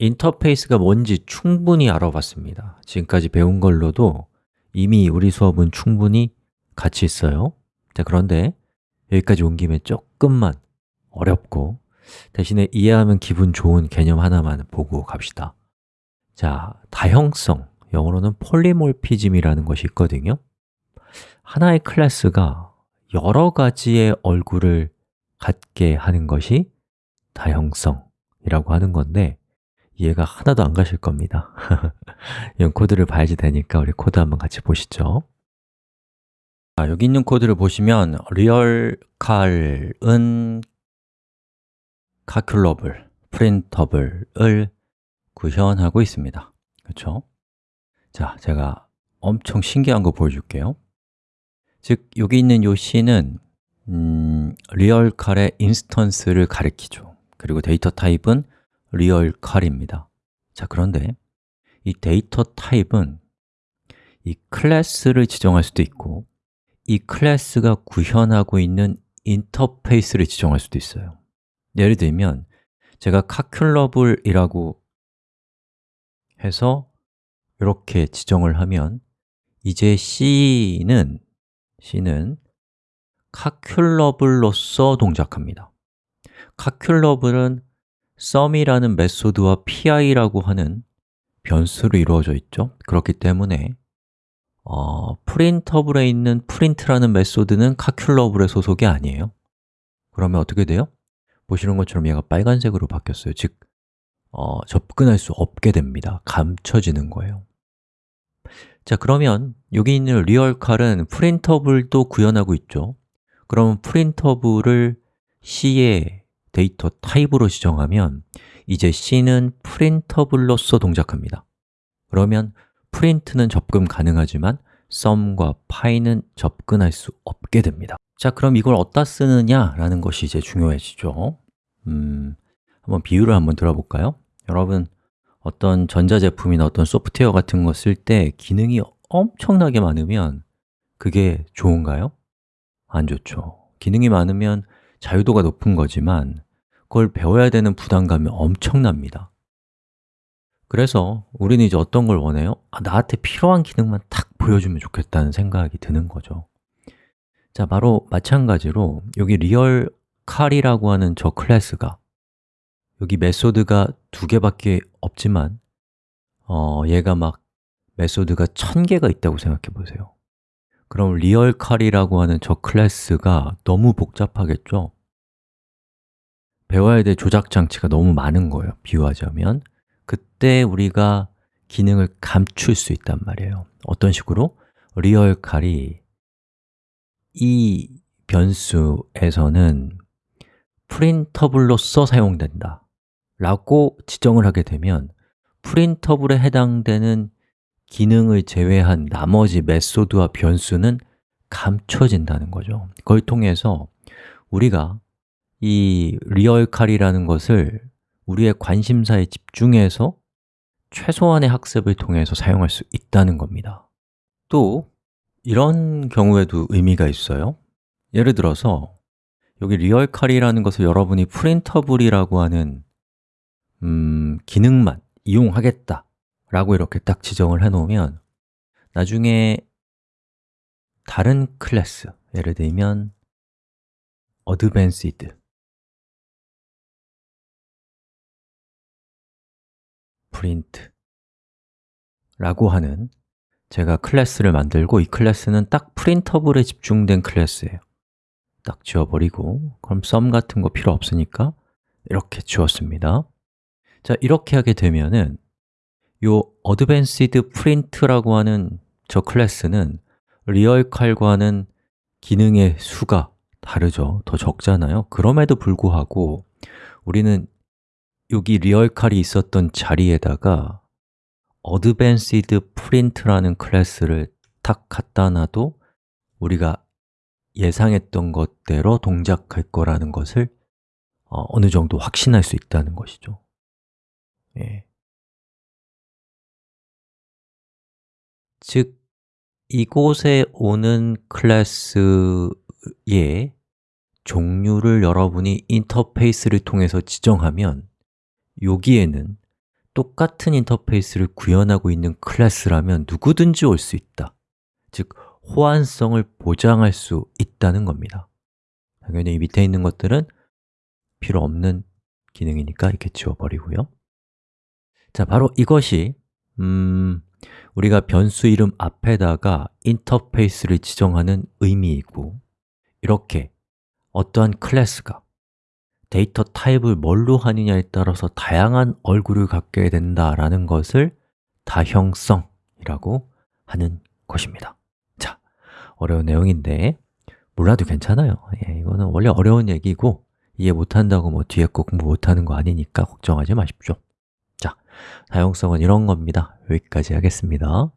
인터페이스가 뭔지 충분히 알아봤습니다. 지금까지 배운 걸로도 이미 우리 수업은 충분히 같이 있어요. 자, 그런데 여기까지 온 김에 조금만 어렵고 대신에 이해하면 기분 좋은 개념 하나만 보고 갑시다. 자, 다형성, 영어로는 폴리몰피즘이라는 것이 있거든요. 하나의 클래스가 여러 가지의 얼굴을 갖게 하는 것이 다형성이라고 하는 건데 이해가 하나도 안 가실 겁니다. 이런 코드를 봐야지 되니까 우리 코드 한번 같이 보시죠. 자, 여기 있는 코드를 보시면 리얼 칼은 calculable, printable을 구현하고 있습니다. 그렇죠? 자, 제가 엄청 신기한 거 보여줄게요. 즉, 여기 있는 이 C는 음, 리얼 칼의 인스턴스를 가리키죠. 그리고 데이터 타입은 리얼 칼입니다. 자, 그런데 이 데이터 타입은 이 클래스를 지정할 수도 있고 이 클래스가 구현하고 있는 인터페이스를 지정할 수도 있어요. 예를 들면 제가 calculable이라고 해서 이렇게 지정을 하면 이제 C는 C는 calculable로서 동작합니다. calculable은 sum이라는 메소드와 pi라고 하는 변수로 이루어져 있죠. 그렇기 때문에 어, 프린터블에 있는 print라는 메소드는 calculable의 소속이 아니에요. 그러면 어떻게 돼요? 보시는 것처럼 얘가 빨간색으로 바뀌었어요. 즉, 어, 접근할 수 없게 됩니다. 감춰지는 거예요. 자, 그러면 여기 있는 리얼칼은 프린터블도 구현하고 있죠. 그러면 프린터블을 C의 데이터 타입으로 지정하면 이제 C는 printable로서 동작합니다 그러면 print는 접근 가능하지만 sum과 py는 접근할 수 없게 됩니다 자, 그럼 이걸 어디다 쓰느냐라는 것이 이제 중요해지죠 음, 한번 비유를 한번 들어볼까요? 여러분, 어떤 전자제품이나 어떤 소프트웨어 같은 거 쓸 때 기능이 엄청나게 많으면 그게 좋은가요? 안 좋죠 기능이 많으면 자유도가 높은 거지만 그걸 배워야 되는 부담감이 엄청납니다. 그래서 우리는 이제 어떤 걸 원해요? 아, 나한테 필요한 기능만 탁 보여주면 좋겠다는 생각이 드는 거죠. 자, 바로 마찬가지로 여기 리얼 칼이라고 하는 저 클래스가 여기 메소드가 두 개밖에 없지만 어, 얘가 막 method가 천 개가 있다고 생각해 보세요 그럼 리얼 칼이라고 하는 저 클래스가 너무 복잡하겠죠? 배워야 될 조작 장치가 너무 많은 거예요 비유하자면 그때 우리가 기능을 감출 수 있단 말이에요 어떤 식으로? 리얼 칼이 이 변수에서는 printable로서 사용된다 라고 지정을 하게 되면 printable에 해당되는 기능을 제외한 나머지 method와 변수는 감춰진다는 거죠. 그걸 통해서 우리가 이 리얼칼이라는 것을 우리의 관심사에 집중해서 최소한의 학습을 통해서 사용할 수 있다는 겁니다. 또 이런 경우에도 의미가 있어요. 예를 들어서 여기 리얼칼이라는 것을 여러분이 printable이라고 하는 음, 기능만 이용하겠다 라고 이렇게 딱 지정을 해놓으면 나중에 다른 클래스, 예를 들면 advanced print 라고 하는 제가 클래스를 만들고 이 클래스는 딱 printable에 집중된 클래스예요. 딱 지워버리고 그럼 sum 같은 거 필요 없으니까 이렇게 지웠습니다. 자, 이렇게 하게 되면은 요 advanced print라고 하는 저 클래스는 리얼 칼과는 기능의 수가 다르죠. 더 적잖아요. 그럼에도 불구하고 우리는 여기 리얼 칼이 있었던 자리에다가 advanced print라는 클래스를 탁 갖다 놔도 우리가 예상했던 것대로 동작할 거라는 것을 어느 정도 확신할 수 있다는 것이죠. 예. 즉, 이곳에 오는 클래스의 종류를 여러분이 인터페이스를 통해서 지정하면 여기에는 똑같은 인터페이스를 구현하고 있는 클래스라면 누구든지 올 수 있다. 즉, 호환성을 보장할 수 있다는 겁니다. 당연히 밑에 있는 것들은 필요 없는 기능이니까 이렇게 지워버리고요. 자, 바로 이것이 음, 우리가 변수 이름 앞에다가 인터페이스를 지정하는 의미이고 이렇게 어떠한 클래스가 데이터 타입을 뭘로 하느냐에 따라서 다양한 얼굴을 갖게 된다라는 것을 다형성이라고 하는 것입니다. 자, 어려운 내용인데 몰라도 괜찮아요. 예, 이거는 원래 어려운 얘기고 이해 못한다고 뭐 뒤에 거 공부 못하는 거 아니니까 걱정하지 마십시오 자, 다용성은 이런 겁니다. 여기까지 하겠습니다